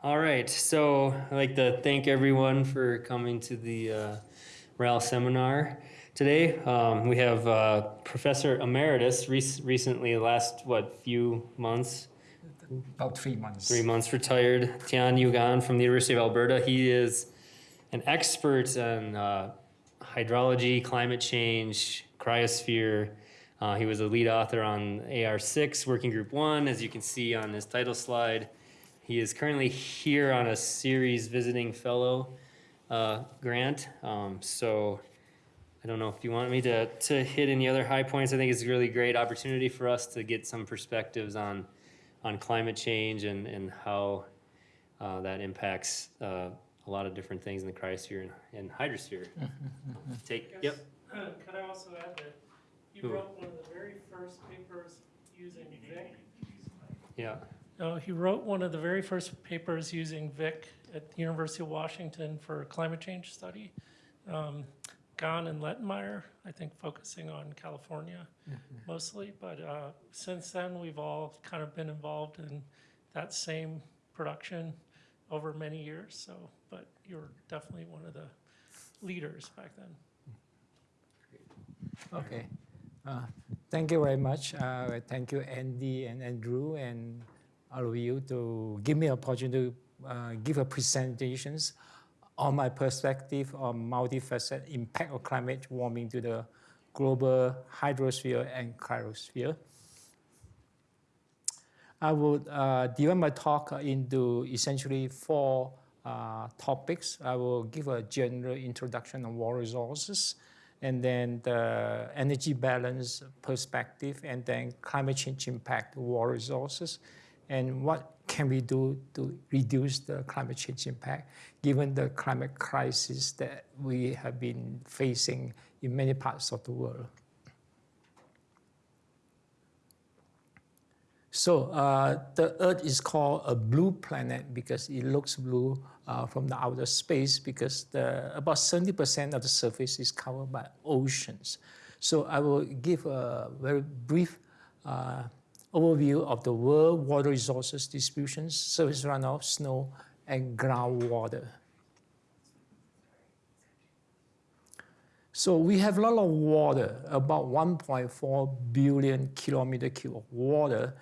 All right, so I'd like to thank everyone for coming to the uh, RAL seminar today. Um, we have uh, Professor Emeritus, rec- recently, last, what, few months, About three months. three months retired, Thian Yew Gan from the University of Alberta. He is an expert on uh, hydrology, climate change, cryosphere. Uh, he was a lead author on AR6, Working Group 1, as you can see on his title slide. He is currently here on a series visiting fellow uh, grant. Um, so I don't know if you want me to, to hit any other high points. I think it's a really great opportunity for us to get some perspectives on, on climate change and, and how uh, that impacts uh, a lot of different things in the cryosphere and, and hydrosphere. Take, yep. Could I also add that you Who? wrote one of the very first papers using VIC? Yeah. No, he wrote one of the very first papers using VIC at the University of Washington for a climate change study. Um, Gan and Lettenmaier, I think focusing on California mostly, but uh, since then, we've all kind of been involved in that same production over many years, so, but you're definitely one of the leaders back then. Okay. Uh, Thank you very much. Uh, Thank you, Andy and Andrew and you to give me opportunity to uh, give a presentations on my perspective on multifaceted impact of climate warming to the global hydrosphere and cryosphere. I would uh, divide my talk into essentially four uh, topics. I will give a general introduction on water resources, and then the energy balance perspective, and then climate change impact water resources, and what can we do to reduce the climate change impact, given the climate crisis that we have been facing in many parts of the world. So uh, the Earth is called a blue planet because it looks blue uh, from the outer space because the, about 70% of the surface is covered by oceans. So I will give a very brief uh, overview of the world water resources distributions, surface runoff, snow, and groundwater. So we have a lot of water, about 1.4 billion kilometer cube of water,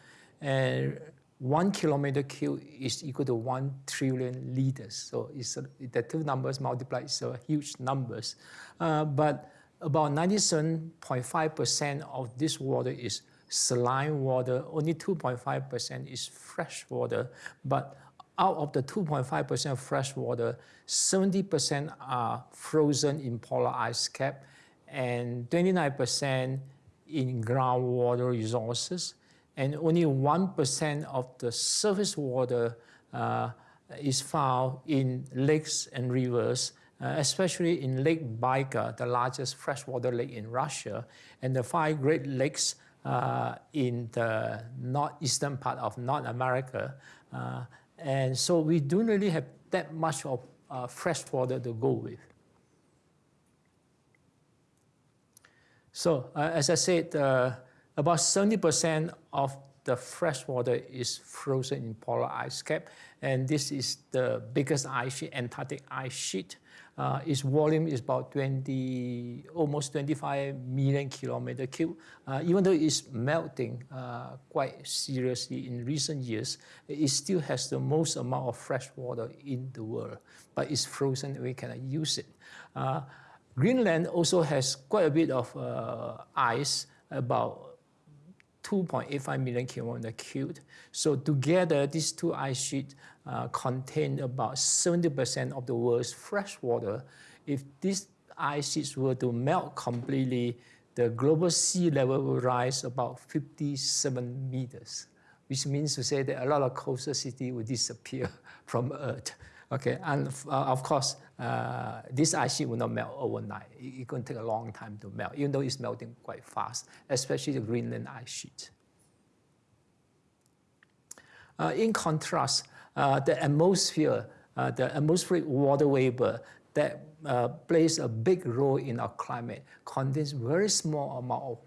and one kilometer cube is equal to one trillion liters. So it's a, the two numbers multiplied, so huge numbers. Uh, but about 97.5% of this water is saline water, only 2.5% is fresh water. But out of the 2.5% fresh water, 70% are frozen in polar ice cap and 29% in groundwater resources. And only 1% of the surface water uh, is found in lakes and rivers, uh, especially in Lake Baikal, the largest freshwater lake in Russia, and the five Great Lakes in the northeastern part of North America. Uh, and so we don't really have that much of uh, fresh water to go with. So uh, as I said, uh, about 70% of the fresh water is frozen in polar ice cap. And this is the biggest ice sheet, Antarctic ice sheet. Uh, its volume is about 20, almost 25 million kilometer cube. Uh, even though it's melting uh, quite seriously in recent years, it still has the most amount of fresh water in the world, but it's frozen, we cannot use it. Uh, Greenland also has quite a bit of uh, ice, about 2.85 million kilometer cubed. So together, these two ice sheets uh, contain about 70% of the world's fresh water. If these ice sheets were to melt completely, the global sea level will rise about 57 meters, which means to say that a lot of coastal cities will disappear from Earth. Okay, and uh, of course, uh, this ice sheet will not melt overnight. It, it's going to take a long time to melt, even though it's melting quite fast, especially the Greenland ice sheet. Uh, in contrast, uh, the atmosphere, uh, the atmospheric water vapor that uh, plays a big role in our climate contains very small amount of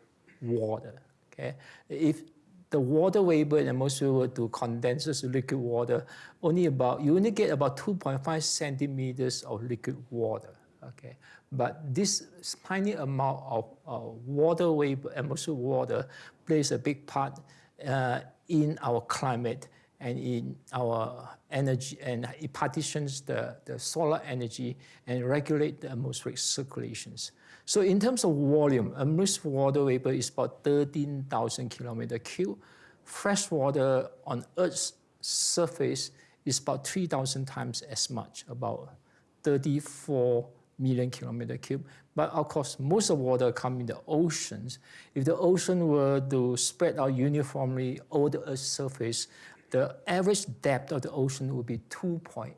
water. Okay, if the water vapor in atmosphere to condense to liquid water, only about you only get about 2.5 centimeters of liquid water. Okay, but this tiny amount of uh, water vapor, atmospheric water, plays a big part uh, in our climate and in our energy, and it partitions the, the solar energy and regulate the atmospheric circulations. So in terms of volume, atmospheric water vapor is about 13,000 kilometer cube. Fresh water on Earth's surface is about 3,000 times as much, about 34 million kilometer cube. But of course, most of water come in the oceans. If the ocean were to spread out uniformly over the Earth's surface, the average depth of the ocean would be 2.8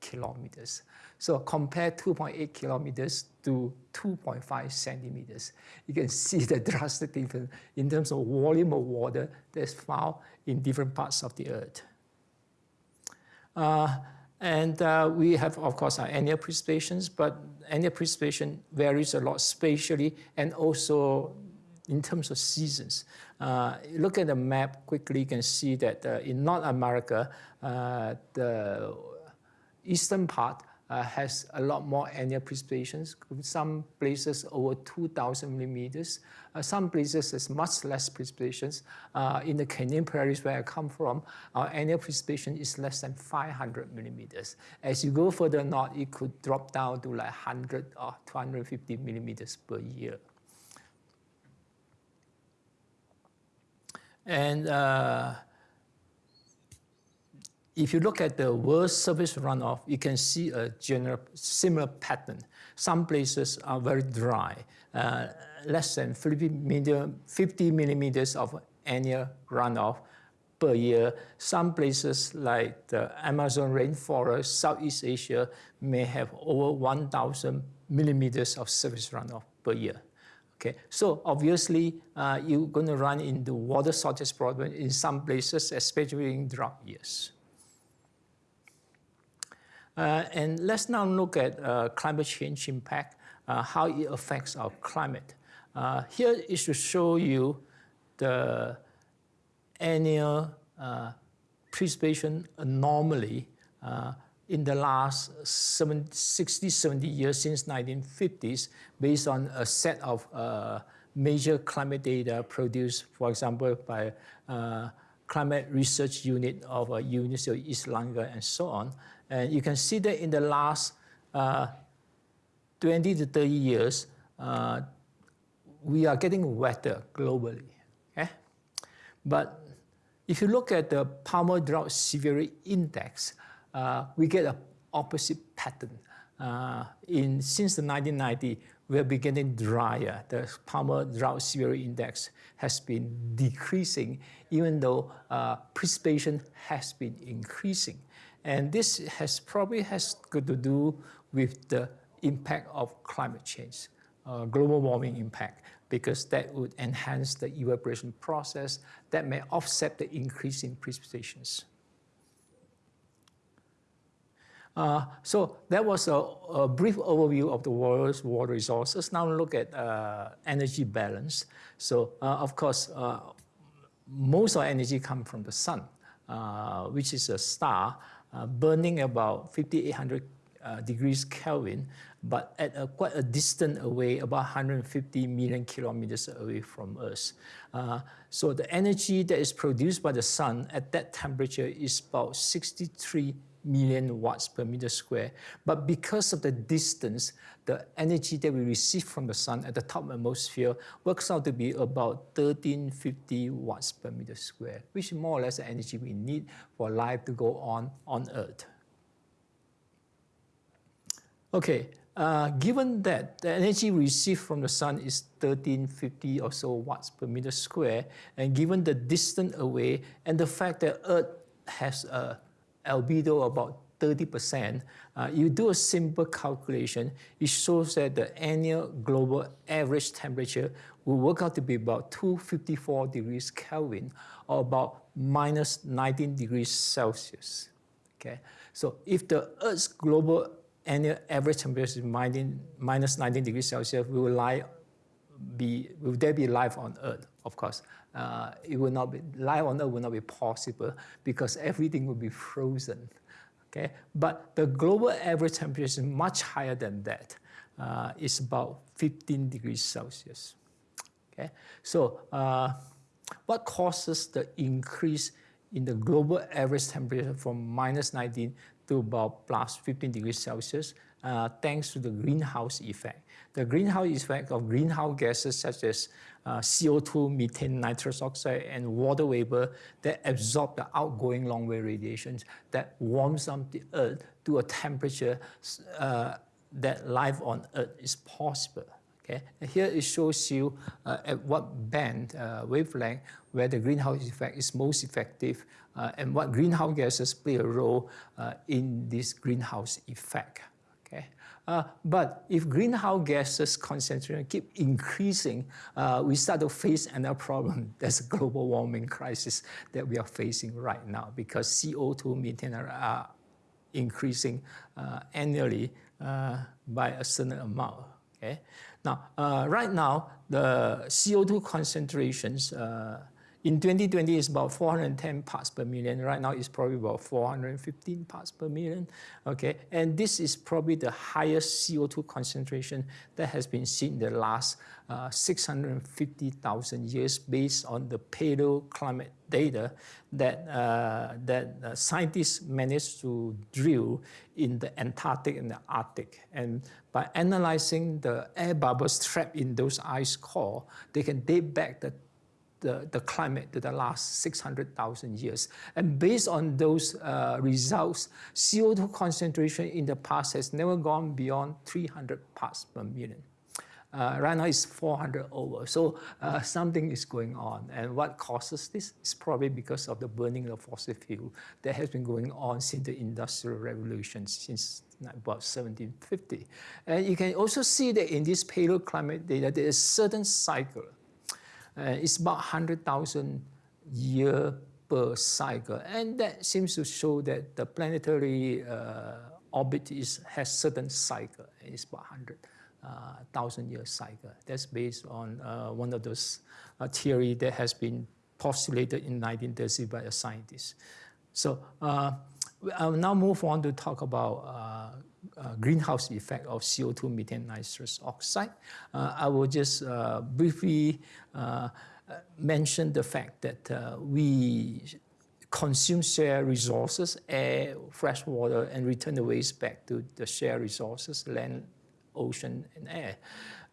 kilometers. So compare 2.8 kilometers to 2.5 centimeters. You can see the drastic difference in terms of volume of water that's found in different parts of the Earth. Uh, and uh, we have, of course, our annual precipitations, but annual precipitation varies a lot spatially and also in terms of seasons. Uh, look at the map quickly, you can see that uh, in North America, uh, the eastern part uh, has a lot more annual precipitations. Some places over 2,000 millimeters. Uh, some places has much less precipitations. Uh, in the Canadian prairies where I come from, our annual precipitation is less than 500 millimeters. As you go further north, it could drop down to like 100 or 250 millimeters per year. And uh, if you look at the world surface runoff, you can see a general similar pattern. Some places are very dry, uh, less than 50, millimeters of annual runoff per year. Some places like the Amazon rainforest, Southeast Asia, may have over 1,000 millimeters of surface runoff per year. Okay, so obviously uh, you're going to run into water shortage problem in some places, especially in drought years. Uh, and let's now look at uh, climate change impact, uh, how it affects our climate. Uh, here is to show you the annual uh, precipitation anomaly uh, in the last 60, 70 years since 1950s based on a set of major climate data produced, for example, by Climate Research Unit of uh, University of East London and so on. And you can see that in the last uh, 20 to 30 years, uh, we are getting wetter globally. Okay? But if you look at the Palmer Drought Severity Index, uh, we get an opposite pattern. Uh, in, since the 1990s, we are beginning drier. The Palmer Drought Severity Index has been decreasing, even though uh, precipitation has been increasing. And this has probably has got to do with the impact of climate change, uh, global warming impact, because that would enhance the evaporation process that may offset the increase in precipitations. Uh, so that was a, a, brief overview of the world's water resources. Now look at uh, energy balance. So uh, of course, uh, most of energy comes from the sun, uh, which is a star uh, burning about 5800 uh, degrees Kelvin, but at a, quite a distant away, about 150 million kilometers away from. Uh, so the energy that is produced by the sun at that temperature is about 63 million watts per meter square. But because of the distance, the energy that we receive from the sun at the top atmosphere works out to be about 1350 watts per meter square, which is more or less the energy we need for life to go on on Earth. Okay, uh, given that the energy received from the sun is 1350 or so watts per meter square, and given the distance away and the fact that Earth has a albedo about 30%, uh, you do a simple calculation, it shows that the annual global average temperature will work out to be about 254 degrees Kelvin, or about minus 19 degrees Celsius. Okay, so if the Earth's global annual average temperature is minus 19 degrees Celsius, will lie be will there be life on Earth? Of course, uh, it will not be life on Earth will not be possible because everything will be frozen. Okay, but the global average temperature is much higher than that. Uh, it's about 15 degrees Celsius. Okay, so uh, what causes the increase in the global average temperature from minus 19 to about plus 15 degrees Celsius? Uh, thanks to the greenhouse effect. The greenhouse effect of greenhouse gases such as uh, CO2, methane, nitrous oxide, and water vapor that absorb the outgoing long-wave radiations that warms up the Earth to a temperature uh, that life on Earth is possible. Okay? Here it shows you uh, at what band, uh, wavelength, where the greenhouse effect is most effective uh, and what greenhouse gases play a role uh, in this greenhouse effect. Okay? Uh, but if greenhouse gases concentration keep increasing, uh, we start to face another problem. That's a global warming crisis that we are facing right now because CO2 methane are increasing annually by a certain amount. Okay? Now, uh, right now, the CO2 concentrations uh, in 2020 it's about 410 parts per million. Right now, it's probably about 415 parts per million. Okay, and this is probably the highest CO2 concentration that has been seen in the last uh, 650,000 years based on the paleoclimate data that, uh, that uh, scientists managed to drill in the Antarctic and the Arctic. And by analyzing the air bubbles trapped in those ice core, they can date back the the, the climate to the last 600,000 years. And based on those uh, results, CO2 concentration in the past has never gone beyond 300 parts per million. Uh, right now it's 400 over. So uh, something is going on. And what causes this is probably because of the burning of fossil fuel that has been going on since the Industrial Revolution, since about 1750. And you can also see that in this paleoclimate data, there is a certain cycle it's about 100,000 year per cycle. And that seems to show that the planetary uh, orbit is, has certain cycle. It's about 100,000 uh, year cycle. That's based on uh, one of those uh, theory that has been postulated in 1930 by a scientist. So uh, I'll now move on to talk about uh, greenhouse effect of CO2, methane, nitrous oxide. Uh, I will just uh, briefly uh, mention the fact that uh, we consume shared resources, air, fresh water, and return the waste back to the shared resources, land, ocean, and air.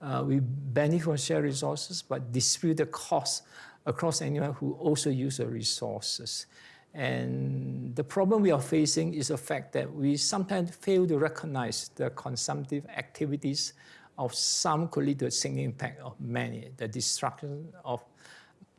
Uh, we benefit from shared resources, but distribute the cost across anyone who also use the resources. And the problem we are facing is the fact that we sometimes fail to recognize the consumptive activities of some could lead to a significant impact of many. The destruction of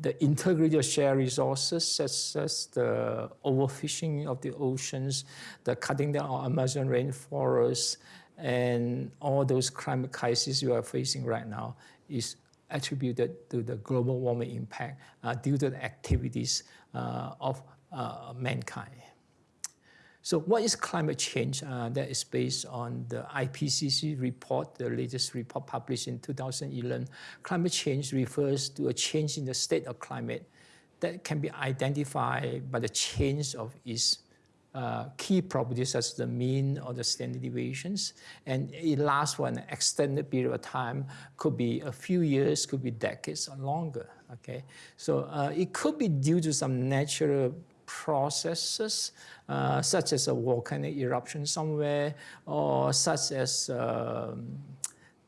the integrity of shared resources, such as the overfishing of the oceans, the cutting down of Amazon rainforests, and all those climate crises we are facing right now is attributed to the global warming impact uh, due to the activities uh, of uh, mankind. So what is climate change? Uh, that is based on the IPCC report, the latest report published in 2011. Climate change refers to a change in the state of climate that can be identified by the change of its uh, key properties such as the mean or the standard deviations. And it lasts for an extended period of time, could be a few years, could be decades or longer, okay? So uh, it could be due to some natural processes, uh, such as a volcanic eruption somewhere, or such as um,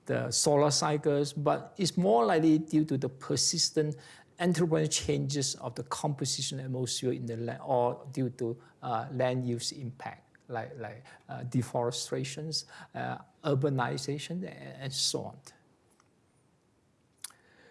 the solar cycles, but it's more likely due to the persistent anthropogenic changes of the composition atmosphere in the land, or due to uh, land use impact, like, like uh, deforestations, uh, urbanization, and so on.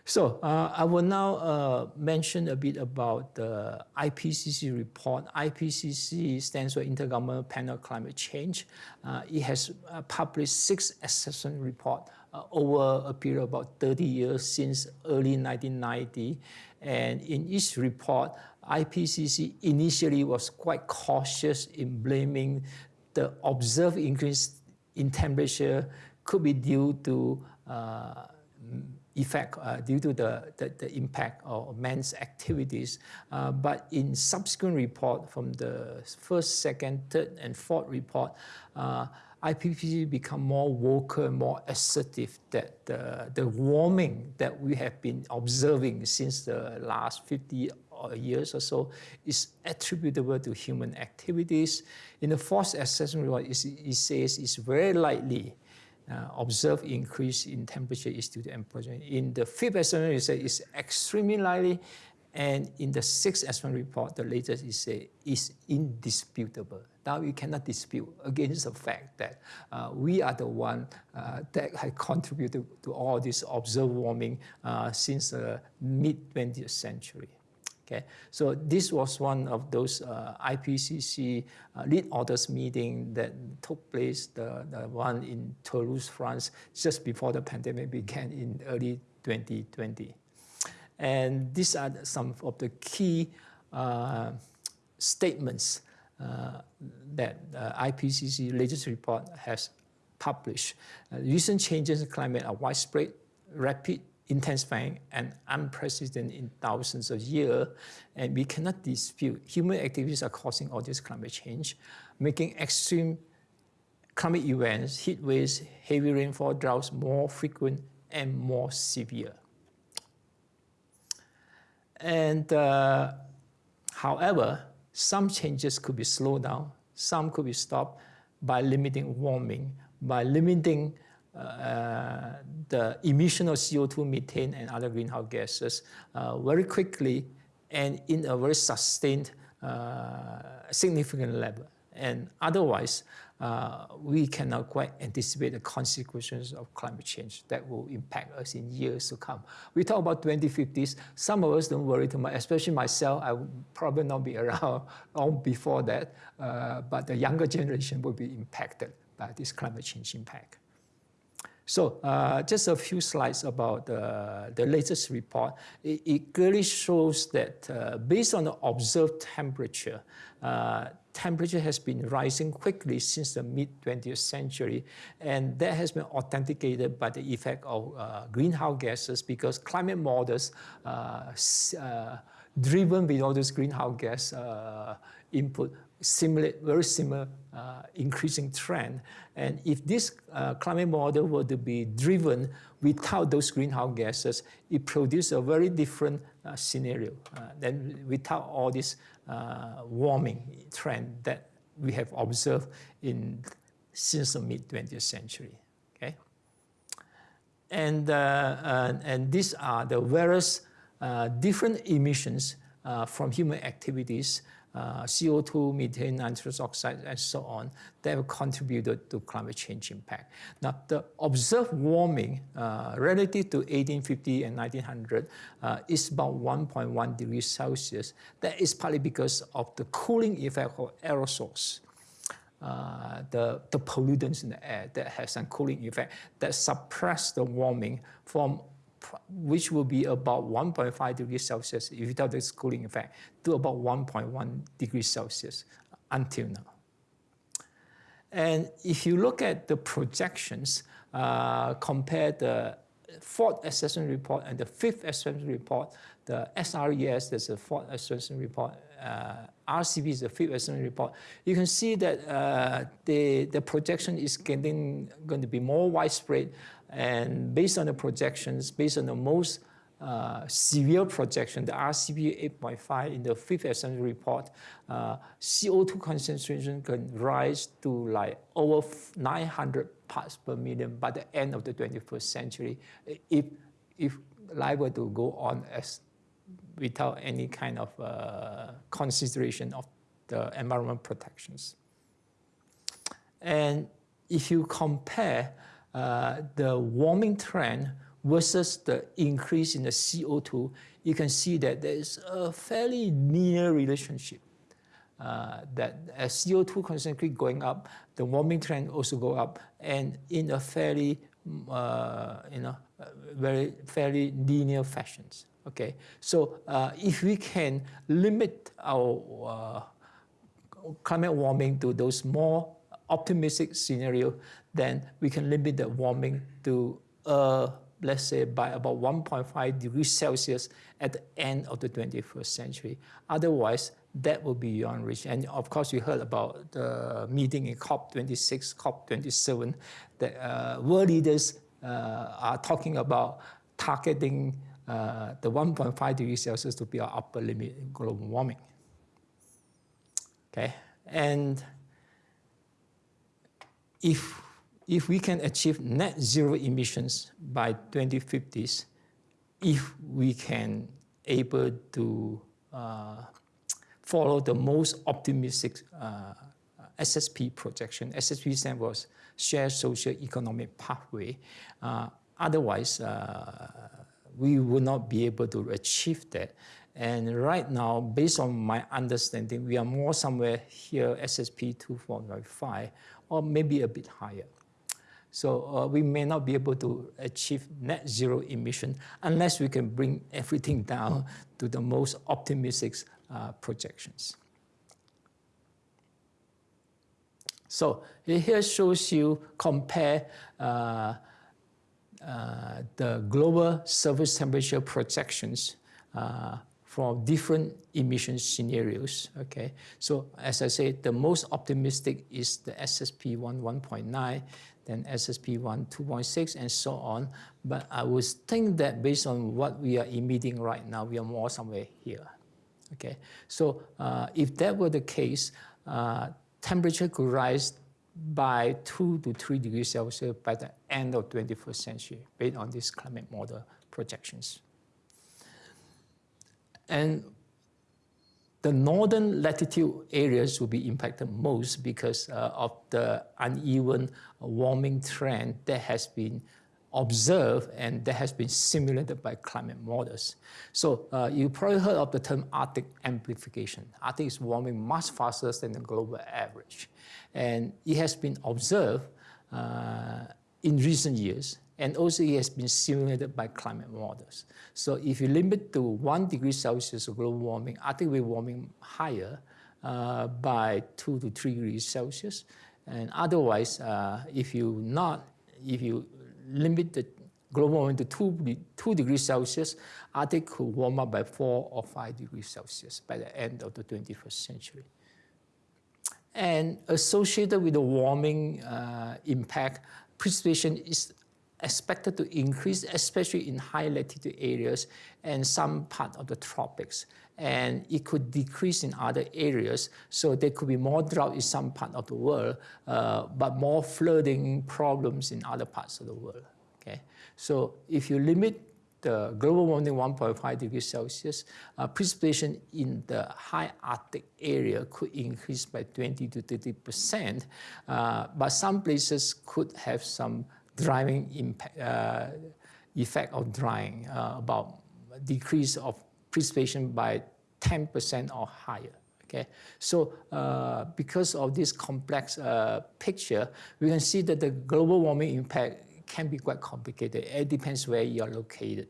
So uh, I will now uh, mention a bit about the IPCC report. IPCC stands for Intergovernmental Panel on Climate Change. Uh, it has uh, published six assessment reports uh, over a period of about 30 years since early 1990. And in each report, IPCC initially was quite cautious in blaming the observed increase in temperature could be due to uh, effect uh, due to the, the, the, impact of man's activities. Uh, but in subsequent report from the first, second, third, and fourth report, uh, IPCC become more vocal, more assertive that the, the warming that we have been observing since the last 50 years or so is attributable to human activities. In the fourth assessment report, it, says it's very likely observed increase in temperature is due to employment. In the fifth assessment, it says it's extremely likely and in the sixth assessment report, the latest is say is indisputable. Now you cannot dispute against the fact that uh, we are the one uh, that had contributed to all this observed warming uh, since the mid 20th century. Okay, so this was one of those uh, IPCC uh, lead authors meeting that took place, the, the one in Toulouse, France, just before the pandemic began in early 2020. And these are some of the key uh, statements uh, that uh, IPCC latest report has published. Uh, recent changes in climate are widespread, rapid, intensifying, and unprecedented in thousands of years. And we cannot dispute human activities are causing all this climate change, making extreme climate events, heat waves, heavy rainfall, droughts more frequent and more severe. And uh, however, some changes could be slowed down, some could be stopped by limiting warming, by limiting uh, the emission of CO2, methane, and other greenhouse gases uh, very quickly and in a very sustained, uh, significant level. And otherwise, uh, we cannot quite anticipate the consequences of climate change that will impact us in years to come. We talk about 2050s. Some of us don't worry too much, especially myself. I will probably not be around long before that, uh, but the younger generation will be impacted by this climate change impact. So uh, just a few slides about uh, the latest report. It, it clearly shows that uh, based on the observed temperature, uh, temperature has been rising quickly since the mid-20th century, and that has been authenticated by the effect of uh, greenhouse gases because climate models uh, driven with all those greenhouse gas input simulate very similar uh, increasing trend. And if this uh, climate model were to be driven without those greenhouse gases, it produces a very different uh, scenario uh, than without all this uh, warming trend that we have observed in since the mid 20th century. Okay, and uh, and these are the various different emissions from human activities uh, CO2, methane, nitrous oxide, and so on, that have contributed to climate change impact. Now, the observed warming uh, relative to 1850 and 1900 uh, is about 1.1 degrees Celsius. That is partly because of the cooling effect of aerosols. Uh, the, the pollutants in the air that has some cooling effect that suppress the warming from which will be about 1.5 degrees Celsius if you without this cooling effect, to about 1.1 degrees Celsius until now. And if you look at the projections, uh, compare the fourth assessment report and the fifth assessment report, the SRES, there's a fourth assessment report, uh, RCP is the fifth assessment report, you can see that uh, the, the projection is getting going to be more widespread and based on the projections, based on the most uh, severe projection, the RCP 8.5 in the fifth assessment report, uh, CO2 concentration can rise to like over 900 parts per million by the end of the 21st century if, if life were to go on as without any kind of uh, consideration of the environment protections. And if you compare uh, the warming trend versus the increase in the CO2, you can see that there is a fairly linear relationship. Uh, that as CO2 concentration going up, the warming trend also go up, and in a fairly, uh, you know, very fairly linear fashions. Okay, so uh, if we can limit our uh, climate warming to those more optimistic scenario, then we can limit the warming to a let's say, by about 1.5 degrees Celsius at the end of the 21st century. Otherwise, that will be beyond reach. And of course, you heard about the meeting in COP26, COP27, that uh, world leaders uh, are talking about targeting uh, the 1.5 degrees Celsius to be our upper limit in global warming. Okay, and if if we can achieve net zero emissions by 2050s, if we can able to uh, follow the most optimistic uh, SSP projection. SSP stands for Shared Social Economic Pathway. Uh, otherwise, uh, we will not be able to achieve that. And right now, based on my understanding, we are more somewhere here, SSP 2.5, or maybe a bit higher. So uh, we may not be able to achieve net zero emission unless we can bring everything down to the most optimistic uh, projections. So here shows you compare uh, uh, the global surface temperature projections uh, from different emission scenarios. Okay, so as I said, the most optimistic is the SSP 1 1.9, then SSP 1 2.6, and so on. But I would think that based on what we are emitting right now, we are more somewhere here. Okay, so uh, if that were the case, uh, temperature could rise by 2 to 3 degrees Celsius by the end of 21st century based on these climate model projections. And the northern latitude areas will be impacted most because uh, of the uneven warming trend that has been observed and that has been simulated by climate models. So uh, you probably heard of the term Arctic amplification. Arctic is warming much faster than the global average. And it has been observed uh, in recent years and also it has been simulated by climate models. So if you limit to one degree Celsius of global warming, Arctic will warming higher uh, by two to three degrees Celsius. And otherwise, uh, if you not, if you limit the global warming to two, two degrees Celsius, Arctic could warm up by four or five degrees Celsius by the end of the 21st century. And associated with the warming uh, impact, precipitation is expected to increase, especially in high latitude areas and some part of the tropics. And it could decrease in other areas, so there could be more drought in some part of the world, uh, but more flooding problems in other parts of the world. Okay, so if you limit the global warming 1.5 degrees Celsius, uh, precipitation in the high Arctic area could increase by 20 to 30 percent, uh, but some places could have some drying impact, uh, effect of drying, uh, about decrease of precipitation by 10% or higher. Okay, so uh, because of this complex uh, picture, we can see that the global warming impact can be quite complicated. It depends where you are located.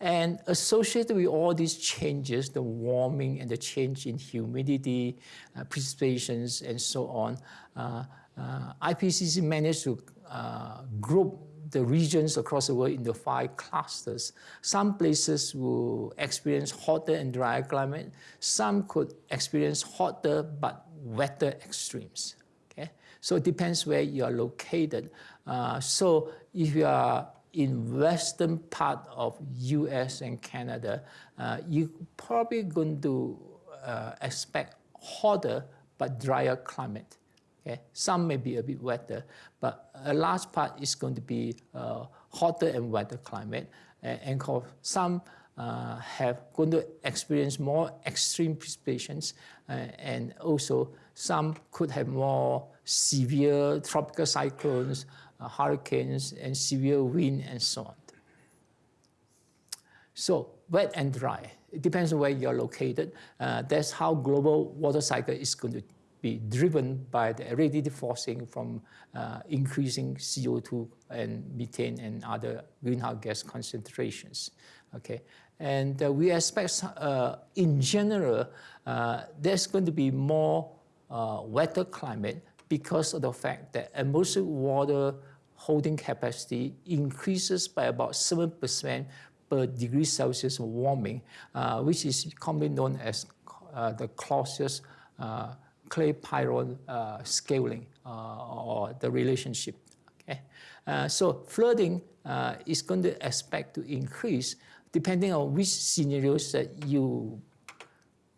And associated with all these changes, the warming and the change in humidity, uh, precipitations, and so on, uh, uh, IPCC managed to uh, group the regions across the world into five clusters. Some places will experience hotter and drier climate. Some could experience hotter but wetter extremes. Okay, so it depends where you are located. Uh, so if you are in western part of U.S. and Canada, uh, you probably going to uh, expect hotter but drier climate. Okay? Some may be a bit wetter, but a large part is going to be uh, hotter and wetter climate. And, and some uh, have going to experience more extreme precipitations, uh, and also some could have more severe tropical cyclones, uh, hurricanes, and severe wind, and so on. So wet and dry, it depends on where you're located. Uh, that's how global water cycle is going to be driven by the radiative forcing from uh, increasing CO2 and methane and other greenhouse gas concentrations. Okay, and uh, we expect, uh, in general, uh, there's going to be more uh, wetter climate because of the fact that atmospheric water holding capacity increases by about 7% per degree Celsius warming, uh, which is commonly known as the Clausius uh, Clapeyron uh, scaling uh, or the relationship. Okay? Uh, so flooding is going to expect to increase depending on which scenarios that you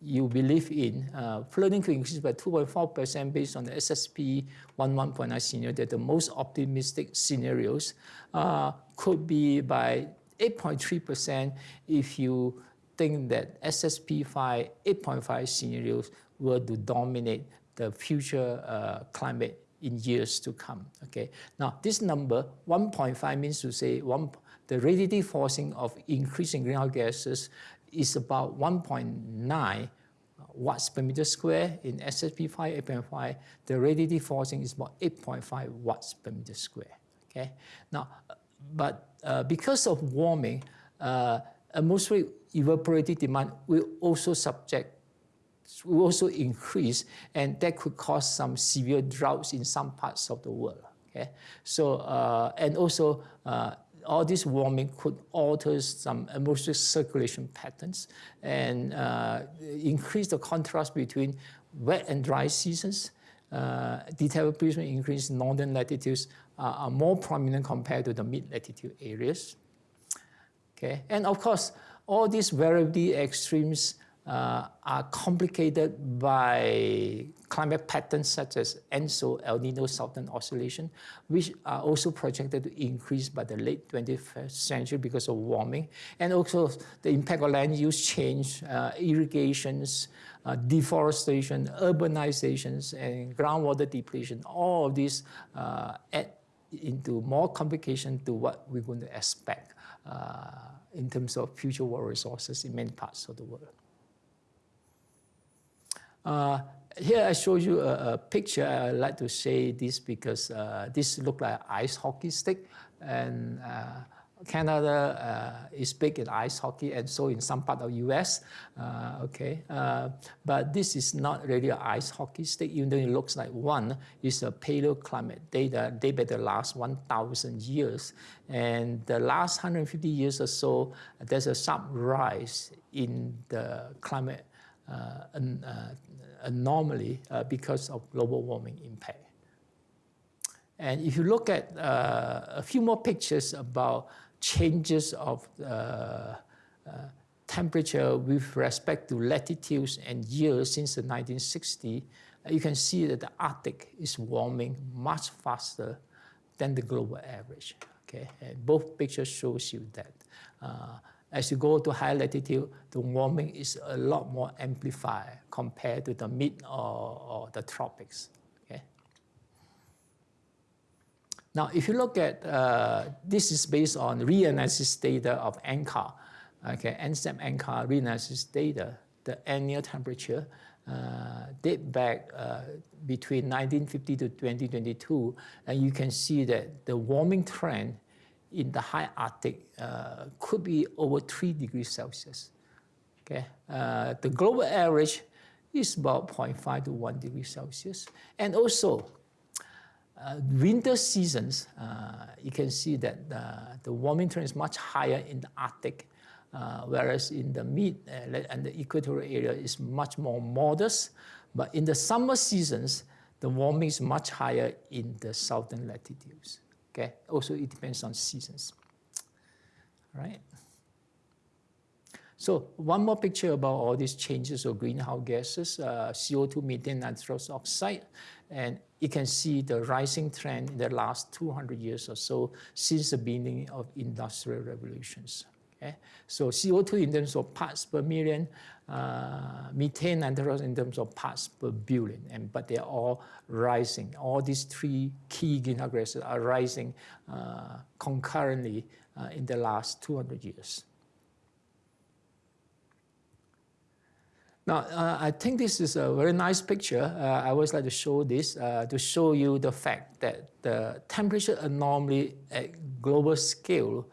you believe in, uh, flooding could increase by 2.4% based on the SSP 11.9 scenario, that the most optimistic scenarios uh, could be by 8.3% if you think that SSP 5 8.5 scenarios were to dominate the future uh, climate in years to come. Okay. Now this number 1.5 means to say one, the radiative forcing of increasing greenhouse gases is about 1.9 watts per meter square. In SSP5 8.5, the radiative forcing is about 8.5 watts per meter square. Okay. Now, but uh, because of warming, uh, atmospheric evaporative demand will also subject will also increase, and that could cause some severe droughts in some parts of the world. Okay, so uh, and also uh, all this warming could alter some atmospheric circulation patterns and uh, increase the contrast between wet and dry seasons. Uh, detectable increase in northern latitudes uh, are more prominent compared to the mid-latitude areas. Okay, and of course, all these variability extremes uh, are complicated by climate patterns such as ENSO, El Nino Southern Oscillation, which are also projected to increase by the late 21st century because of warming, and also the impact of land use change, uh, irrigations, uh, deforestation, urbanizations, and groundwater depletion. All of these uh, add into more complication to what we're going to expect uh, in terms of future water resources in many parts of the world. Uh, here I show you a, a, picture. I like to say this because uh, this looks like ice hockey stick, and uh, Canada uh, is big in ice hockey, and so in some part of U.S. Uh, okay, uh, but this is not really an ice hockey stick, even though it looks like one. It's a paleoclimate data. They better last 1,000 years, and the last 150 years or so, there's a sharp rise in the climate an, uh, anomaly uh, because of global warming impact. And if you look at a few more pictures about changes of temperature with respect to latitudes and years since the 1960s, you can see that the Arctic is warming much faster than the global average. Okay, and both pictures shows you that. Uh, as you go to higher latitude, the warming is a lot more amplified compared to the mid or, or the tropics. Okay. Now, if you look at, uh, this is based on reanalysis data of NCAR, okay, NCEP NCAR reanalysis data, the annual temperature uh, date back uh, between 1950 to 2022, and you can see that the warming trend in the high Arctic uh, could be over 3 degrees Celsius. Okay? Uh, the global average is about 0.5 to 1 degree Celsius. And also, uh, winter seasons, uh, you can see that uh, the warming trend is much higher in the Arctic, uh, whereas in the mid and the equatorial area is much more modest. But in the summer seasons, the warming is much higher in the southern latitudes. Okay, also it depends on seasons. All right. So one more picture about all these changes of greenhouse gases, uh, CO2, methane, nitrous oxide, and you can see the rising trend in the last 200 years or so since the beginning of industrial revolutions. Okay? So CO2 in terms of parts per million, uh, methane nitrogen in terms of parts per billion, and, but they're all rising. All these three key greenhouse gases are rising uh, concurrently uh, in the last 200 years. Now, uh, I think this is a very nice picture. Uh, I always like to show this uh, to show you the fact that the temperature anomaly at global scale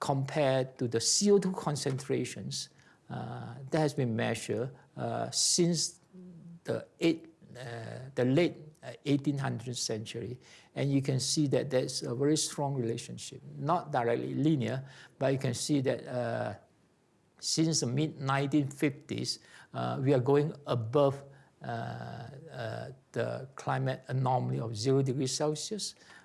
compared to the CO2 concentrations uh, that has been measured uh, since the, eight, uh, the late 1800th century. And you can see that there's a very strong relationship, not directly linear, but you can see that uh, since the mid 1950s, uh, we are going above uh, uh, the climate anomaly of zero degrees Celsius uh,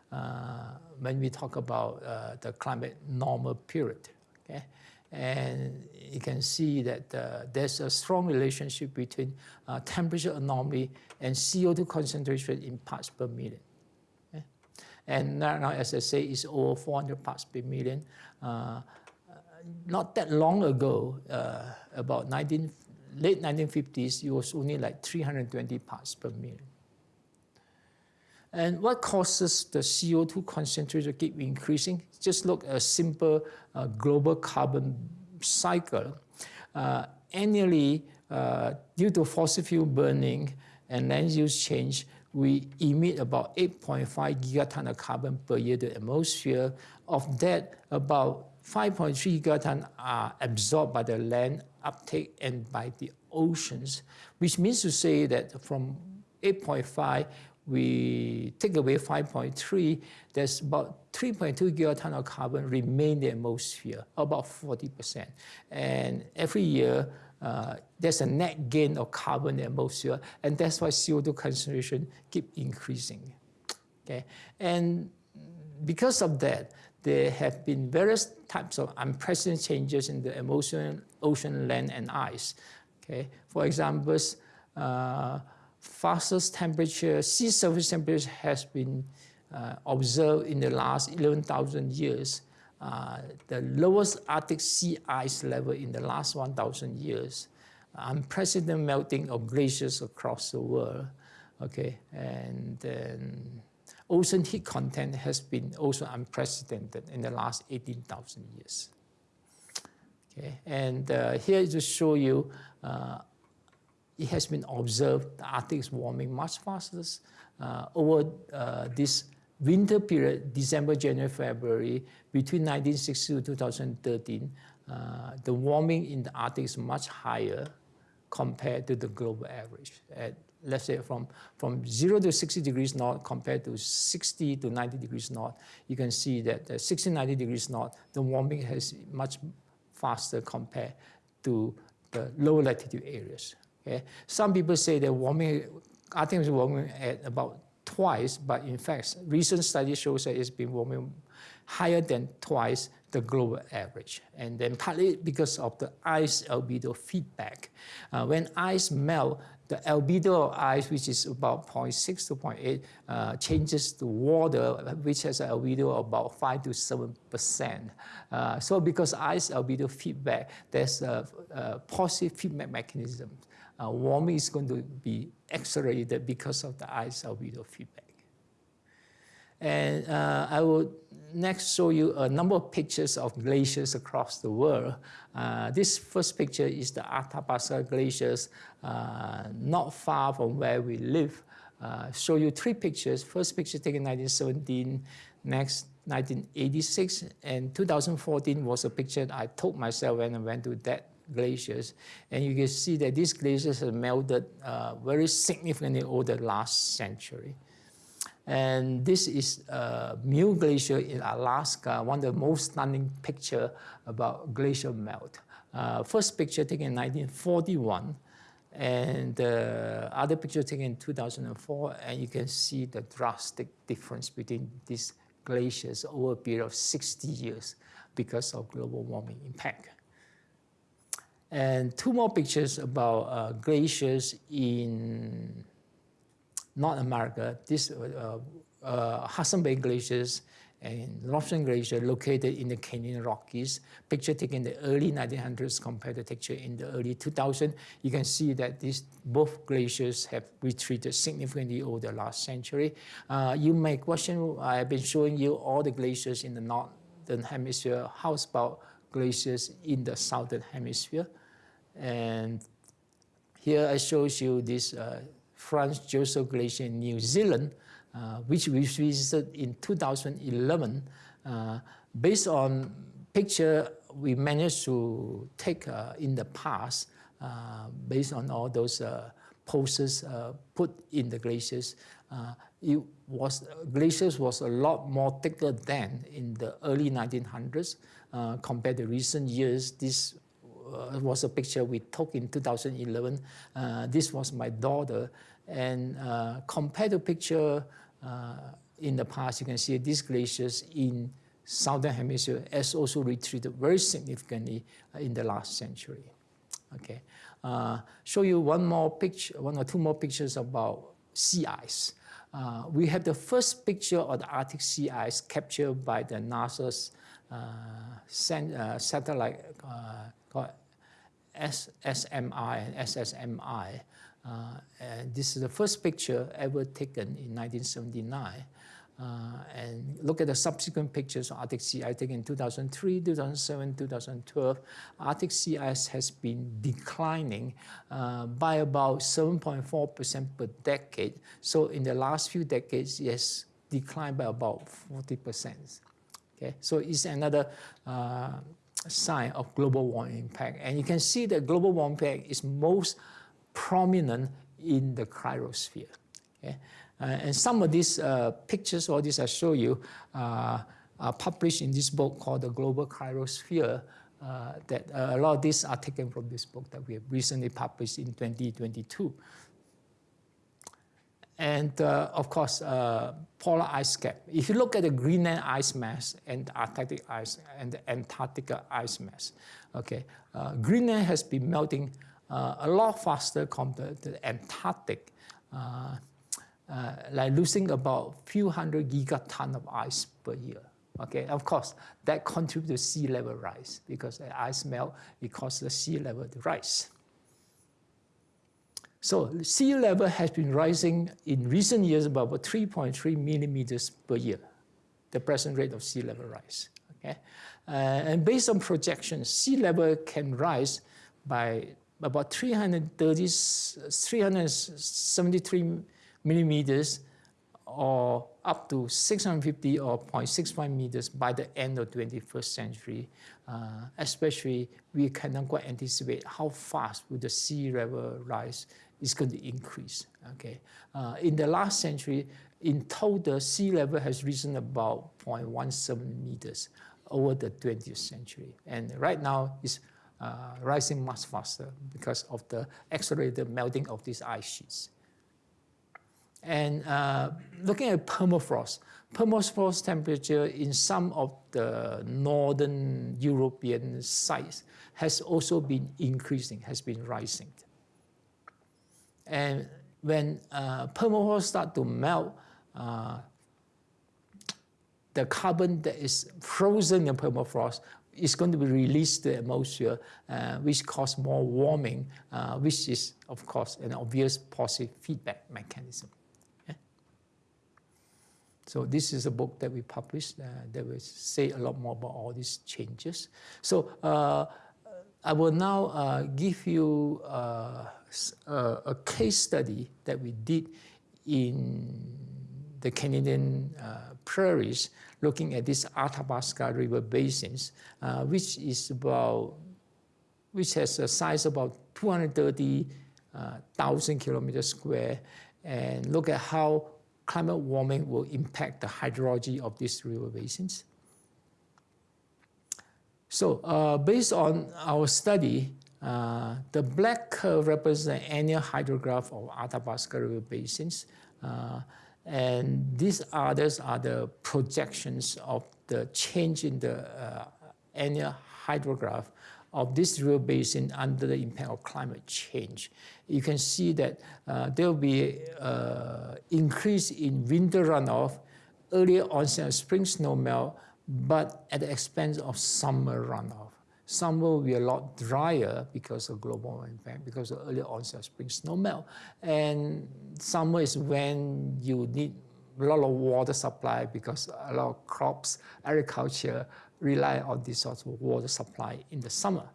when we talk about uh, the climate normal period. Okay? And you can see that uh, there's a strong relationship between uh, temperature anomaly and CO2 concentration in parts per million. Okay? And now, as I say, it's over 400 parts per million. Uh, not that long ago, uh, about 19, late 1950s, it was only like 320 parts per million. And what causes the CO2 concentration to keep increasing? Just look at a simple uh, global carbon cycle. Uh, annually, uh, due to fossil fuel burning and land use change, we emit about 8.5 gigaton of carbon per year to the atmosphere. Of that, about 5.3 gigaton are absorbed by the land uptake and by the oceans, which means to say that from 8.5, we take away 5.3, there's about 3.2 gigaton of carbon remain in the atmosphere, about 40%. And every year, uh, there's a net gain of carbon in the atmosphere, and that's why CO2 concentration keep increasing. Okay, and because of that, there have been various types of unprecedented changes in the ocean, ocean land, and ice. Okay, for example, uh, fastest temperature, sea surface temperature has been uh, observed in the last 11,000 years. Uh, the lowest Arctic sea ice level in the last 1,000 years. Unprecedented melting of glaciers across the world. Okay, and then ocean heat content has been also unprecedented in the last 18,000 years. Okay, and uh, here to show you uh, it has been observed the Arctic is warming much faster uh, over uh, this winter period, December, January, February, between 1960 to 2013, uh, the warming in the Arctic is much higher compared to the global average. At, let's say from, from 0 to 60 degrees north compared to 60 to 90 degrees north, you can see that uh, 60, 90 degrees north, the warming has much faster compared to the lower latitude areas. Okay? Some people say that warming, Arctic is warming at about twice, but in fact, recent study shows that it's been warming higher than twice the global average. And then partly because of the ice albedo feedback. Uh, when ice melt, the albedo of ice, which is about 0.6 to 0.8, uh, changes to water, which has an albedo of about 5 to 7%. Uh, so because ice albedo feedback, there's a, a positive feedback mechanism uh, warming is going to be accelerated because of the ice albedo feedback. And uh, I will next show you a number of pictures of glaciers across the world. Uh, this first picture is the Athabasca glaciers, uh, not far from where we live. Uh, show you three pictures. First picture taken in 1917, next 1986, and 2014 was a picture I took myself when I went to that glaciers. And you can see that these glaciers have melted uh, very significantly over the last century. And this is uh, Muir Glacier in Alaska, one of the most stunning picture about glacier melt. Uh, first picture taken in 1941, and the other picture taken in 2004, and you can see the drastic difference between these glaciers over a period of 60 years because of global warming impact. And two more pictures about uh, glaciers in North America. This uh, uh, Hudson Bay glaciers and Lobsang Glacier located in the Canadian Rockies. Picture taken in the early 1900s compared to picture in the early 2000s. You can see that these both glaciers have retreated significantly over the last century. Uh, you may question, I've been showing you all the glaciers in the northern hemisphere. How about glaciers in the southern hemisphere? And here I show you this uh, Franz Josef Glacier in New Zealand, uh, which we visited in 2011. Uh, based on picture we managed to take uh, in the past, uh, based on all those uh, poses put in the glaciers, it was glaciers was a lot more thicker than in the early 1900s uh, compared to recent years. This uh, was a picture we took in 2011. Uh, this was my daughter, and uh, compared to picture in the past, you can see these glaciers in southern hemisphere has also retreated very significantly in the last century. Okay, uh, show you one more picture, one or two more pictures about sea ice. Uh, we have the first picture of the Arctic sea ice captured by the NASA's uh, uh satellite uh, called SSMI and SSMI. Uh, and this is the first picture ever taken in 1979. Uh, and look at the subsequent pictures of Arctic sea ice taken in 2003, 2007, 2012. Arctic sea ice has been declining uh, by about 7.4% per decade. So in the last few decades, it has declined by about 40%. Okay, so it's another uh, sign of global warming impact. And you can see that global warming impact is most prominent in the cryosphere. Okay? Uh, and some of these uh, pictures, all these I show you, uh, are published in this book called The Global Cryosphere. Uh, that uh, a lot of these are taken from this book that we have recently published in 2022. And uh, of course, polar ice cap. If you look at the Greenland ice mass and the Arctic ice and the Antarctica ice mass, okay, Greenland has been melting a lot faster compared to the Antarctic uh, like losing about a few hundred gigaton of ice per year. Okay, of course, that contributes to sea level rise because the ice melt, it causes the sea level to rise. So sea level has been rising in recent years about 3.3 millimeters per year, the present rate of sea level rise. Okay, uh, and based on projections, sea level can rise by about 330, 373 millimeters or up to 650 or 0.65 meters by the end of 21st century. Uh, especially, we cannot quite anticipate how fast will the sea level rise is going to increase. Okay, uh, in the last century, in total, sea level has risen about 0.17 meters over the 20th century, and right now it's uh, rising much faster because of the accelerated melting of these ice sheets. And uh, looking at permafrost, permafrost temperature in some of the northern European sites has also been increasing, has been rising. And when uh, permafrost start to melt, uh, the carbon that is frozen in permafrost is going to be released to the atmosphere, uh, which cause more warming, uh, which is, of course, an obvious positive feedback mechanism. So this is a book that we published uh, that will say a lot more about all these changes. So uh, I will now uh, give you uh, a case study that we did in the Canadian uh, prairies, looking at this Athabasca River basins, uh, which is about, which has a size about 230,000 kilometers square, and look at how climate warming will impact the hydrology of these river basins. So uh, based on our study, uh, the black curve represents annual hydrograph of Athabasca River basins. Uh, and these others are the projections of the change in the uh, annual hydrograph of this river basin under the impact of climate change. You can see that uh, there will be uh, increase in winter runoff, earlier onset of spring snowmelt, but at the expense of summer runoff. Summer will be a lot drier because of global impact, because of early onset of spring snowmelt. And summer is when you need a lot of water supply because a lot of crops, agriculture, rely on this sort of water supply in the summer.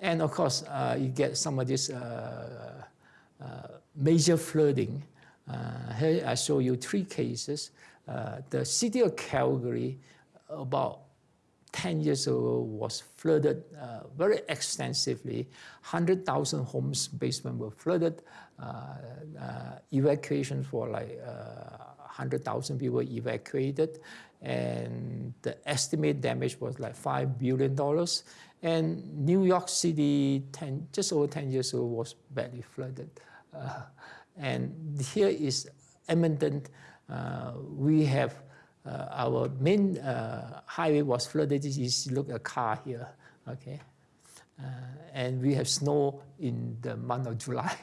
And of course, uh, you get some of this uh, uh, major flooding. Uh, here I show you three cases. Uh, the city of Calgary, about 10 years ago was flooded uh, very extensively. 100,000 homes basement were flooded. Uh, uh, evacuation for like 100,000 people evacuated. And the estimate damage was like $5 billion. And New York City, 10, just over 10 years ago, was badly flooded. Uh, and here is Edmonton. Uh, we have uh, our main uh, highway was flooded. You look at a car here, okay? Uh, and we have snow in the month of July.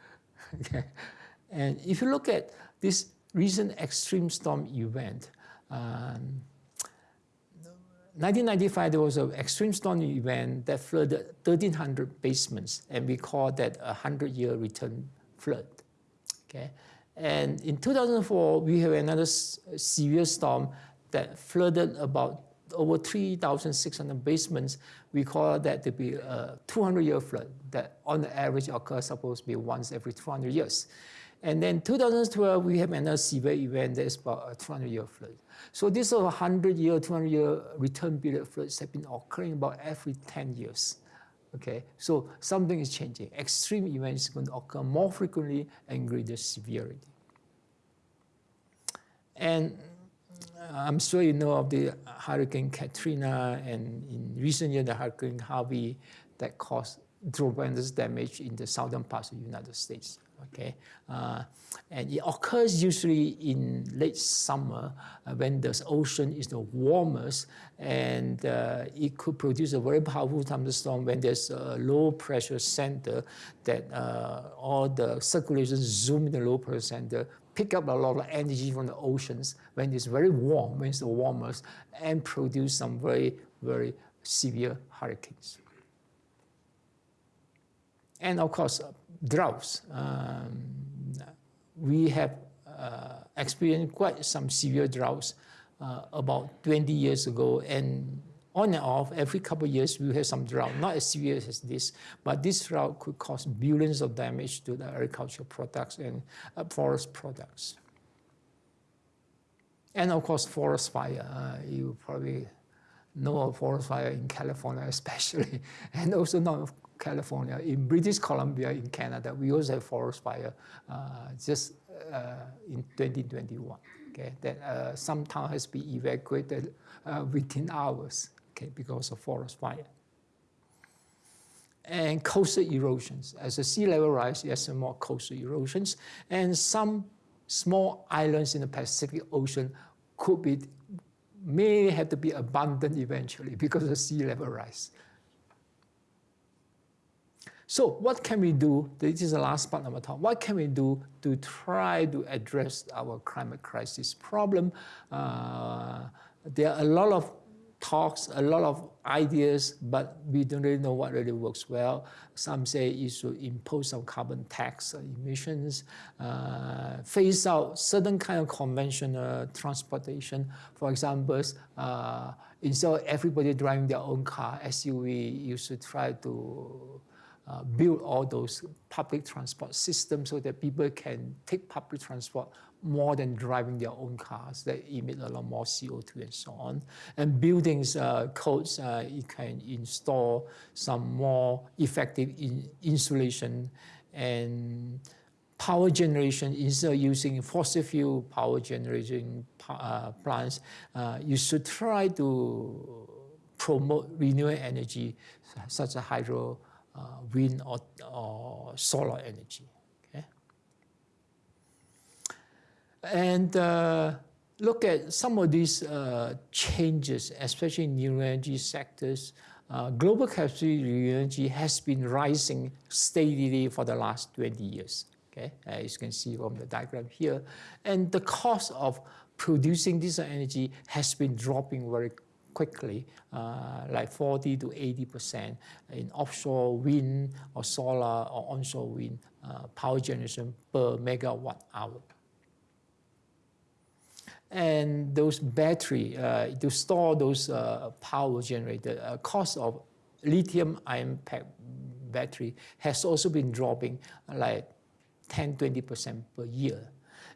okay? And if you look at this recent extreme storm event, um, 1995, there was an extreme storm event that flooded 1,300 basements, and we call that a 100-year return flood. Okay, and in 2004, we have another severe storm that flooded about over 3,600 basements. We call that to be a 200-year flood that on the average occurs supposed to be once every 200 years. And then 2012, we have another severe event that's about a 200-year flood. So these are 100-year, 200-year return period floods have been occurring about every 10 years. Okay, so something is changing. Extreme events going to occur more frequently and greater severity. And uh, I'm sure you know of the Hurricane Katrina and in recent years the Hurricane Harvey that caused tremendous damage in the southern parts of the United States. Okay, uh, and it occurs usually in late summer uh, when the ocean is the warmest, and uh, it could produce a very powerful thunderstorm when there's a low pressure center that uh, all the circulation zoom in the low pressure center, pick up a lot of energy from the oceans when it's very warm, when it's the warmest, and produce some very, very severe hurricanes. And of course, uh, droughts. Um, we have uh, experienced quite some severe droughts uh, about 20 years ago, and on and off, every couple of years, we have some drought, not as severe as this, but this drought could cause billions of damage to the agricultural products and uh, forest products. And of course, forest fire. Uh, you probably know of forest fire in California especially, and also not California, in British Columbia, in Canada, we also have forest fire uh, just uh, in 2021. Okay, that uh, some town has been evacuated within hours. Okay, because of forest fire. And coastal erosions. As the sea level rises, there's more coastal erosions, and some small islands in the Pacific Ocean could be may have to be abandoned eventually because of sea level rise. So what can we do? This is the last part of my talk. What can we do to try to address our climate crisis problem? Uh, there are a lot of talks, a lot of ideas, but we don't really know what really works well. Some say you should impose some carbon tax emissions, uh, phase out certain kind of conventional transportation. For example, uh, instead of everybody driving their own car, SUV, you should try to uh, build all those public transport systems so that people can take public transport more than driving their own cars that emit a lot more CO2 and so on. And buildings uh, codes, uh, you can install some more effective in insulation and power generation instead of using fossil fuel power generation uh, plants, uh, you should try to promote renewable energy such as hydro wind or, or solar energy. Okay? And uh, look at some of these uh, changes, especially in new energy sectors. Uh, global capacity renewable energy has been rising steadily for the last 20 years. Okay, as you can see from the diagram here. And the cost of producing this energy has been dropping very quickly, uh, like 40 to 80% in offshore wind or solar or onshore wind uh, power generation per megawatt hour. And those battery, uh, to store those uh, power generated, uh, cost of lithium ion pack battery has also been dropping like 10, 20% per year.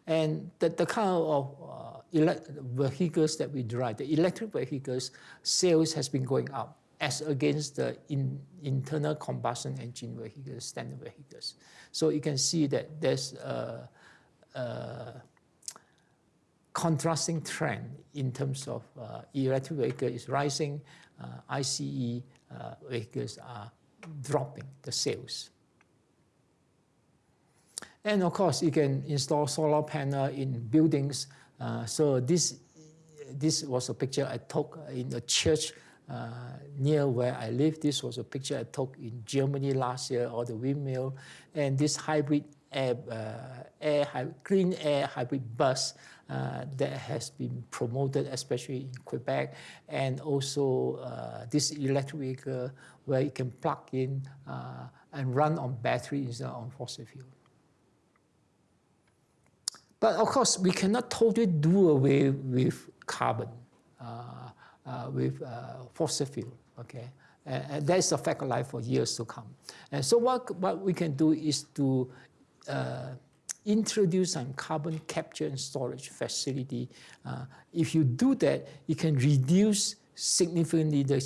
And the, the kind of uh, vehicles that we drive, the electric vehicles sales has been going up as against the in, internal combustion engine vehicles, standard vehicles. So you can see that there's a, a contrasting trend in terms of uh, electric vehicle is rising, uh, ICE uh, vehicles are dropping the sales. And of course, you can install solar panel in buildings. Uh, so this, this was a picture I took in a church uh, near where I live. This was a picture I took in Germany last year, or the windmill. And this hybrid air, uh, air clean air hybrid bus uh, that has been promoted, especially in Quebec, and also uh, this electric vehicle where you can plug in uh, and run on battery instead of on fossil fuel. But of course, we cannot totally do away with carbon, uh, uh, with uh, fossil fuel, okay? And, and that's a fact of life for years to come. And so what, what we can do is to uh, introduce some carbon capture and storage facility. Uh, if you do that, you can reduce significantly the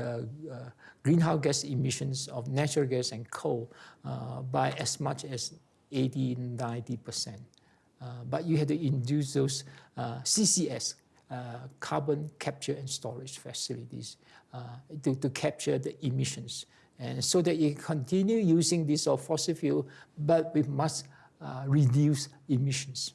uh, uh, greenhouse gas emissions of natural gas and coal uh, by as much as 80, 90%. Uh, but you have to induce those uh, CCS, carbon capture and storage facilities to, to capture the emissions. And so that you continue using this fossil fuel, but we must uh, reduce emissions.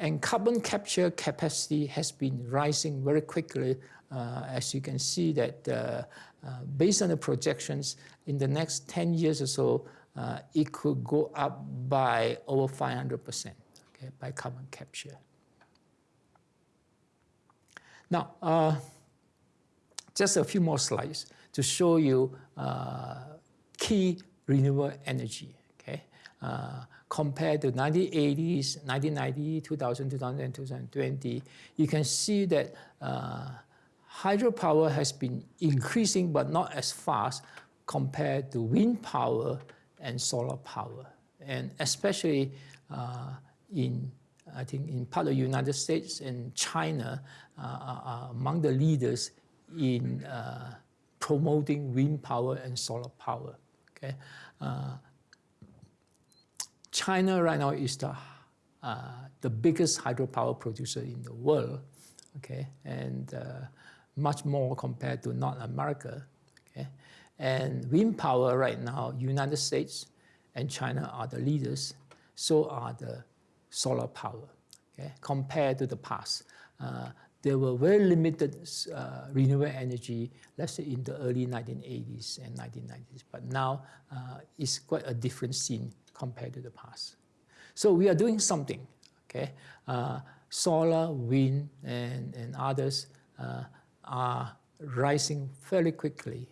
And carbon capture capacity has been rising very quickly. Uh, as you can see that uh, uh based on the projections, in the next 10 years or so, uh, it could go up by over 500% okay, by carbon capture. Now, uh, just a few more slides to show you key renewable energy uh, compared to 1980s, 1990, 2000, 2000, 2020, you can see that uh, hydropower has been increasing but not as fast compared to wind power and solar power. And especially uh, in, I think, in part of the United States and China uh, are among the leaders in uh, promoting wind power and solar power. Okay? Uh, China right now is the, uh, the biggest hydropower producer in the world, okay, and uh, much more compared to North America. And wind power right now, United States and China are the leaders, so are the solar power, okay, compared to the past. Uh, there were very limited uh, renewable energy, let's say in the early 1980s and 1990s, but now uh, it's quite a different scene compared to the past. So we are doing something, okay? Uh, solar, wind, and, and others uh, are rising fairly quickly.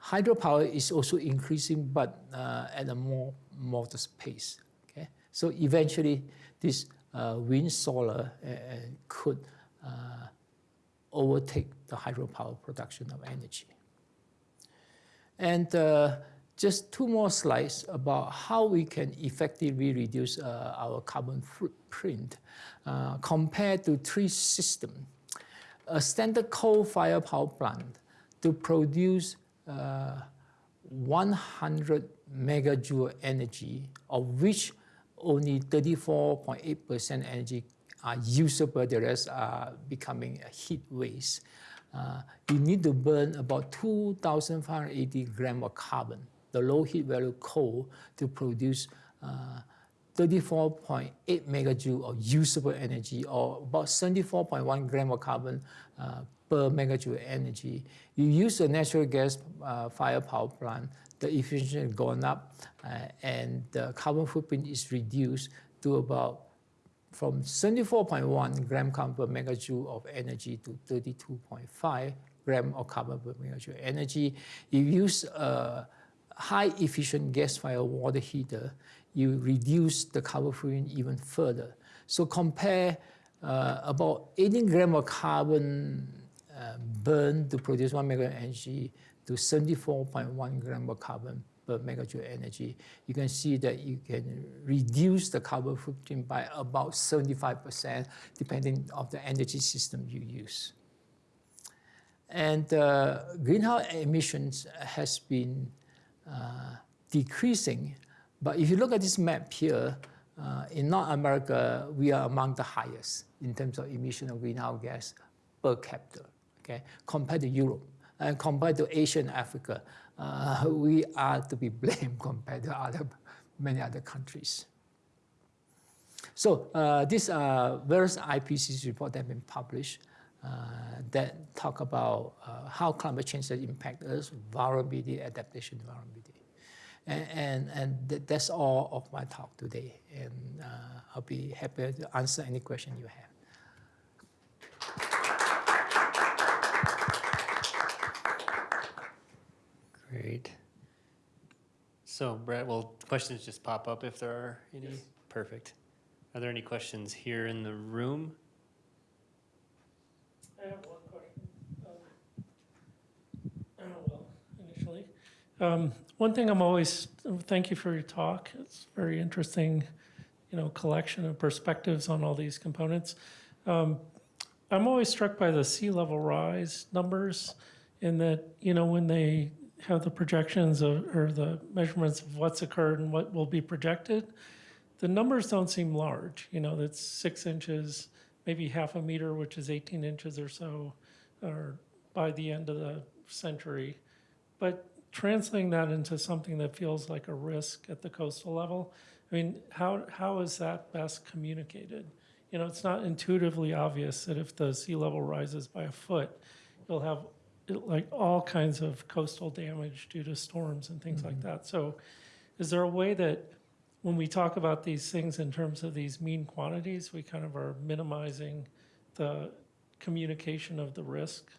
Uh, hydropower is also increasing, but uh, at a more modest pace, okay? So eventually, this uh, wind, solar uh, could overtake the hydropower production of energy. And just two more slides about how we can effectively reduce uh, our carbon footprint uh, compared to three systems. A standard coal-fired power plant to produce uh, 100 megajoule energy, of which only 34.8% energy are usable, the rest are becoming heat waste. Uh, you need to burn about 2,580 grams of carbon the low heat value coal to produce uh, 34.8 megajoule of usable energy or about 74.1 gram of carbon uh, per megajoule energy. You use a natural gas uh, fire power plant, the efficiency has gone up uh, and the carbon footprint is reduced to about from 74.1 gram carbon per megajoule of energy to 32.5 gram of carbon per megajoule energy. You use a high efficient gas fired water heater, you reduce the carbon footprint even further. So compare uh, about 18 gram of carbon burned to produce one megawatt energy to 74.1 gram of carbon per megajoule energy, you can see that you can reduce the carbon footprint by about 75% depending on the energy system you use. And uh, greenhouse emissions has been uh, decreasing, but if you look at this map here, uh, in North America, we are among the highest in terms of emission of greenhouse gas per capita, okay, compared to Europe. And compared to Asia and Africa, uh, we are to be blamed compared to other, many other countries. So uh, these are various IPCC reports that have been published uh, that talk about uh, how climate change has impacted us, vulnerability, adaptation, vulnerability. And, and, and th that's all of my talk today. And uh, I'll be happy to answer any question you have. Great. So Brett, will questions just pop up if there are any? Perfect. Are there any questions here in the room? I have one question. Um, oh, well, initially. Um, One thing I'm always, thank you for your talk. It's very interesting, you know, collection of perspectives on all these components. Um, I'm always struck by the sea level rise numbers in that, you know, when they have the projections of, or the measurements of what's occurred and what will be projected, the numbers don't seem large. You know, that's six inches, maybe half a meter, which is 18 inches or so, or by the end of the century. But translating that into something that feels like a risk at the coastal level, I mean, how, how is that best communicated? You know, it's not intuitively obvious that if the sea level rises by a foot, you'll have like all kinds of coastal damage due to storms and things like mm-hmm. that. So is there a way that when we talk about these things in terms of these mean quantities, we kind of are minimizing the communication of the risk?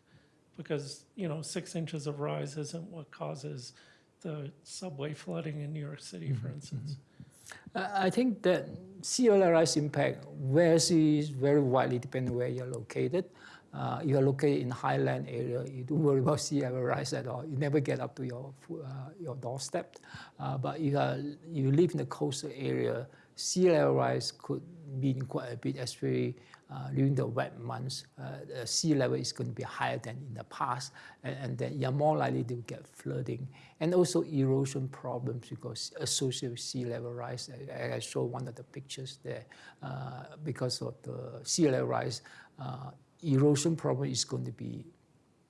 Because, you know, six inches of rise isn't what causes the subway flooding in New York City, for mm-hmm. instance. Mm-hmm. I I think that sea level rise impact varies very widely depending where you're located. Uh, you're located in highland area, you don't worry about sea level rise at all. You never get up to your uh, your doorstep. Uh, but you, are, you live in the coastal area, sea level rise could mean quite a bit, especially uh, during the wet months. Uh, the sea level is going to be higher than in the past, and, and then you're more likely to get flooding and also erosion problems because associated with sea level rise. I, I show one of the pictures there uh, because of the sea level rise. Uh, erosion problem is going to be,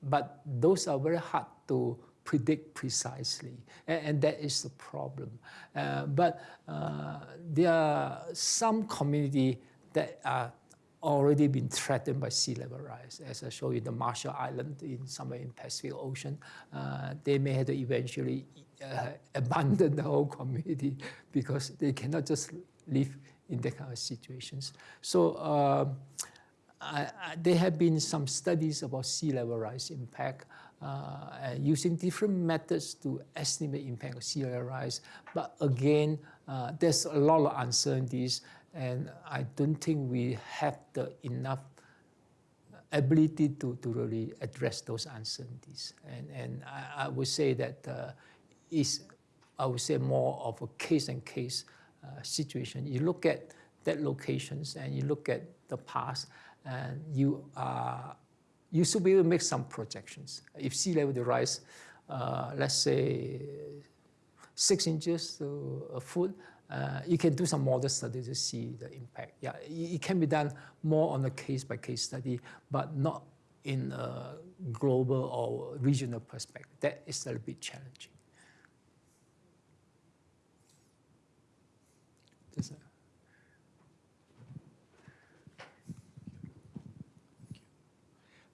but those are very hard to predict precisely, and, and that is the problem. Uh, but uh, there are some community that are already been threatened by sea level rise. As I show you, the Marshall Island in somewhere in Pacific Ocean, uh, they may have to eventually uh, abandon the whole community because they cannot just live in that kind of situations. So. I, there have been some studies about sea level rise impact uh, using different methods to estimate impact of sea level rise. But again, uh, there's a lot of uncertainties, and I don't think we have the enough ability to, to really address those uncertainties. And, and I, I would say that uh, is, I would say, more of a case and case uh, situation. You look at that locations and you look at the past, and you are you should be able to make some projections. If sea level rise, uh, let's say six inches to a foot, uh, you can do some model study to see the impact. Yeah, it, can be done more on a case by case study, but not in a global or regional perspective. That is a little bit challenging. That's it.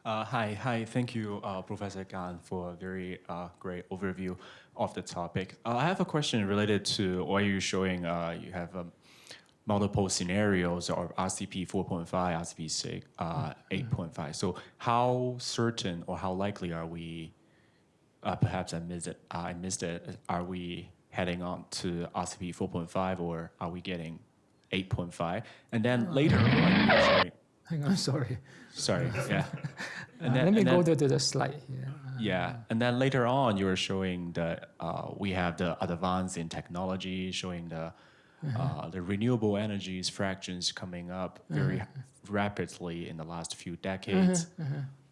Uh, hi, hi. Thank you, uh, Professor Gan, for a very uh, great overview of the topic. Uh, I have a question related to why you're showing. Uh, you have um, multiple scenarios of RCP 4.5, RCP 6, uh, 8.5. So how certain or how likely are we, perhaps I missed it, I missed it, are we heading on to RCP 4.5 or are we getting 8.5? And then later, like, sorry, Hang on, sorry. Sorry, yeah. Uh, let me and go then- to the slide here. Yeah, and then later on, you were showing that uh, we have the advance in technology, showing the uh, the renewable energies fractions coming up very rapidly in the last few decades,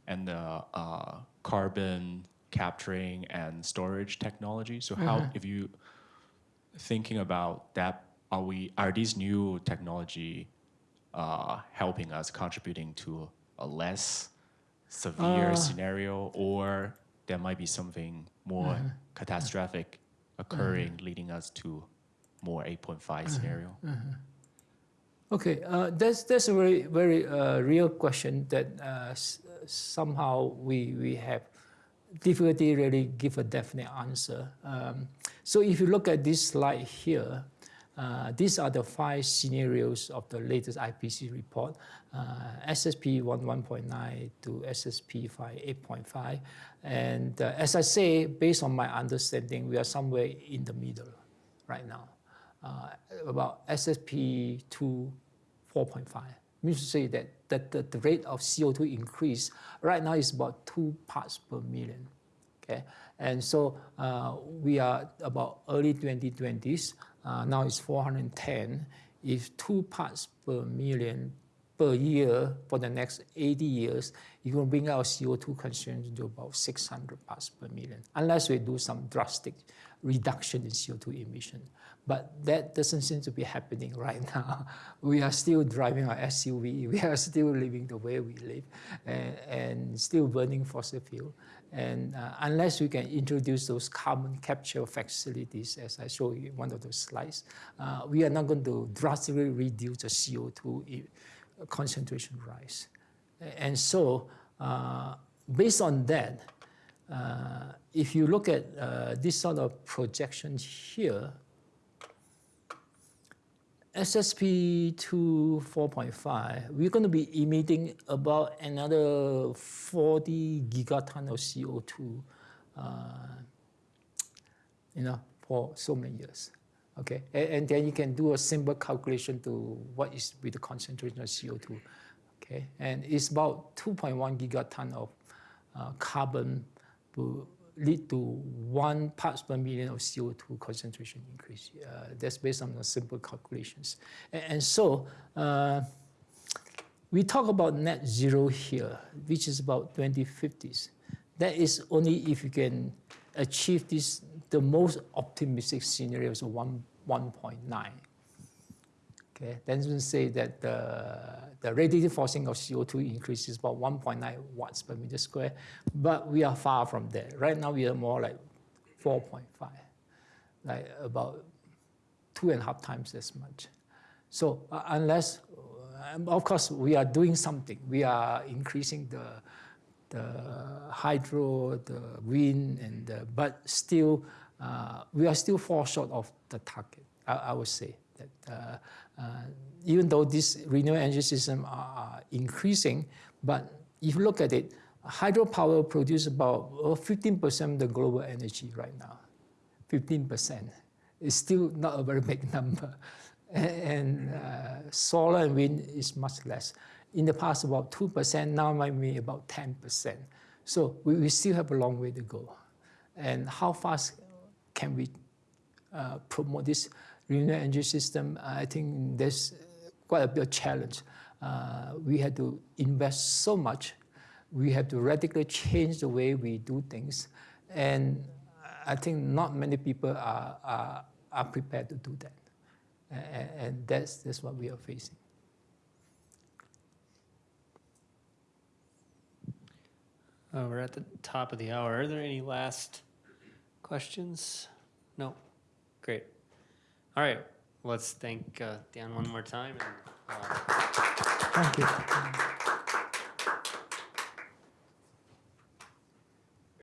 and the uh, carbon capturing and storage technology. So how, if you thinking about that, are we are these new technology uh, helping us contributing to a less severe scenario, or there might be something more catastrophic occurring, leading us to more 8.5 scenario? Okay, uh, that's that's a very very uh, real question that uh, s- somehow we we have difficulty really give a definite answer. Um, so if you look at this slide here, uh, these are the five scenarios of the latest IPCC report, uh, SSP 11.9 to SSP 5 8.5, and uh, as I say, based on my understanding, we are somewhere in the middle right now uh, about SSP 2 4.5. Means to say that, that the, the rate of CO2 increase right now is about two parts per million. Okay, and so uh, we are about early 2020s. Uh, now it's 410. If two parts per million per year for the next 80 years, you're going to bring our CO2 consumption to about 600 parts per million, unless we do some drastic reduction in CO2 emission. But that doesn't seem to be happening right now. We are still driving our SUV, we are still living the way we live, and, and still burning fossil fuel. And uh, unless we can introduce those carbon capture facilities, as I showed you in one of those slides, uh, we are not going to drastically reduce the CO2 concentration rise. And so, uh, based on that, uh, if you look at uh, this sort of projection here, SSP 2 4.5, we're going to be emitting about another 40 gigaton of CO2, uh, you know, for so many years. Okay, and, and then you can do a simple calculation to what is with the concentration of CO2. Okay, and it's about 2.1 gigaton of uh, carbon lead to one parts per million of CO2 concentration increase. Uh, that's based on the simple calculations. And, and so uh, we talk about net zero here, which is about 2050s. That is only if you can achieve this, the most optimistic scenarios of one, 1.9. Okay, then we say that the, the radiative forcing of CO2 increases about 1.9 watts per meter square, but we are far from there. Right now, we are more like 4.5, like about two and a half times as much. So uh, unless, uh, of course, we are doing something. We are increasing the, the hydro, the wind, and the, but still, uh, we are still far short of the target. I, I would say that uh, even though these renewable energy systems are increasing, but if you look at it, hydropower produces about 15% of the global energy right now. 15%. It's still not a very big number. And uh, solar and wind is much less. In the past, about 2%, now might be about 10%. So we, we still have a long way to go. And how fast can we uh, promote this renewable energy system? I think there's quite a bit of challenge. Uh, we had to invest so much. We have to radically change the way we do things. And I think not many people are, are, are prepared to do that. And, and that's, that's what we are facing. Uh, we're at the top of the hour. Are there any last questions? No? Great. All right, let's thank uh, Gan one more time. And, uh, Thank you.